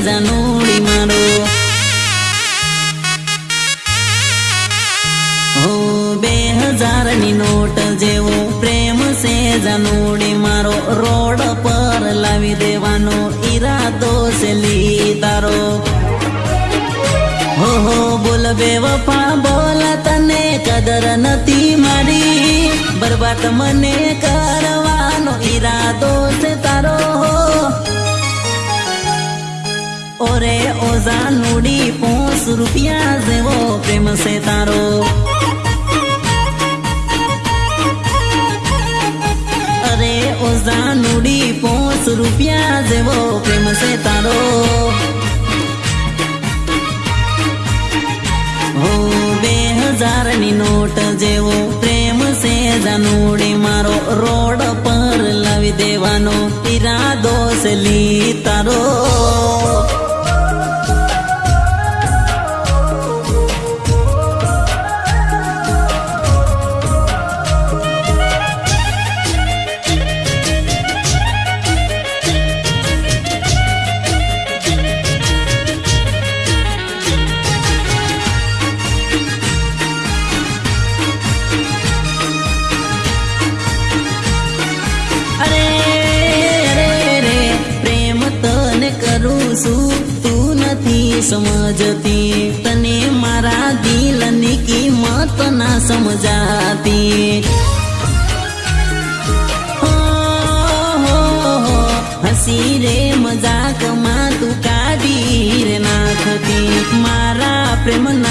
જાનુડી મારો હો બે હજારની નોટ જેવો પ્રેમ છે જાનુડી મારો રોડ પર લાવી દેવાનો ઈરાદો છે લી તારો હો હો બોલ બે વફા બોલ તને કદર નથી મારી બરબાદ મને ઓરે ઓઝા નુડી પોસ રૂપિયા જેવો પ્રેમ છે તારો. અરે ઓઝા નુડી પોસ રૂપિયા જેવો પ્રેમ છે તારો. છું તું નથી સમજતી. તને મારા દિલની કિંમત ના સમજાતી. હસી રે, મજાકમાં તું કાઢી રે નાખતી. મારા પ્રેમના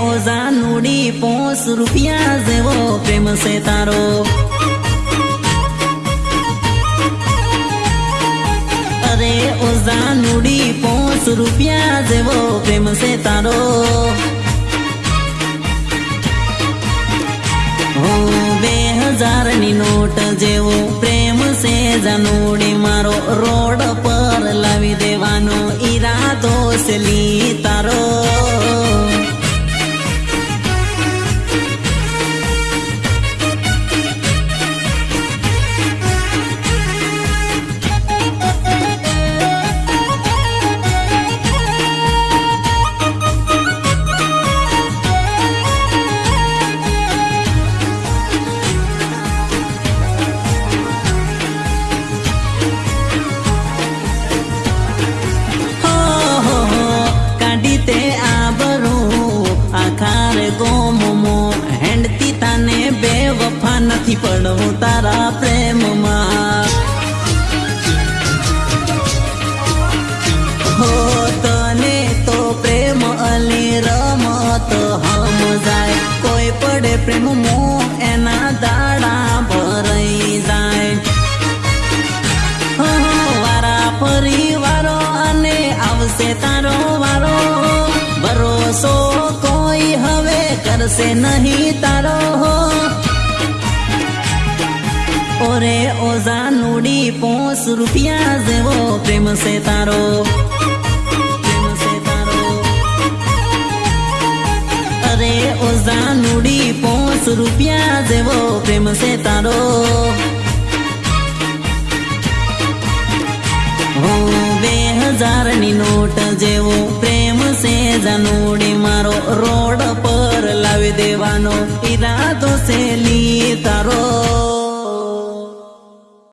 ઓઝા પોસ રૂપિયા જેવો પ્રેમ છે તારો. અરે ઓઝા નુડી પોસ રૂપિયા જેવો પ્રેમ છે તારો. બે હજારની નોટ જેવો પ્રેમ છે જાનુડી, મારો રોડ પર લાવી દેવાનો ઈરાદો છે વફા પણ હું તારા પ્રેમમાં. હો તને તો પ્રેમ અલી રમત હમ જાય. કોઈ પડે પ્રેમ મો એના દાડા ભરાઈ જાય. હો, વારા પરિવારો અને આવશે તારો વારો. ભરોસો કોઈ હવે કરશે નહીં તારો. ઓરે ઓઝા નુડી પોસ રૂપિયા જેવો પ્રેમ છે તારો. અરે ઓઝા નુડી પોસ રૂપિયા જેવો પ્રેમ છે તારો. હું બે હજારની નોટ જેવો પ્રેમ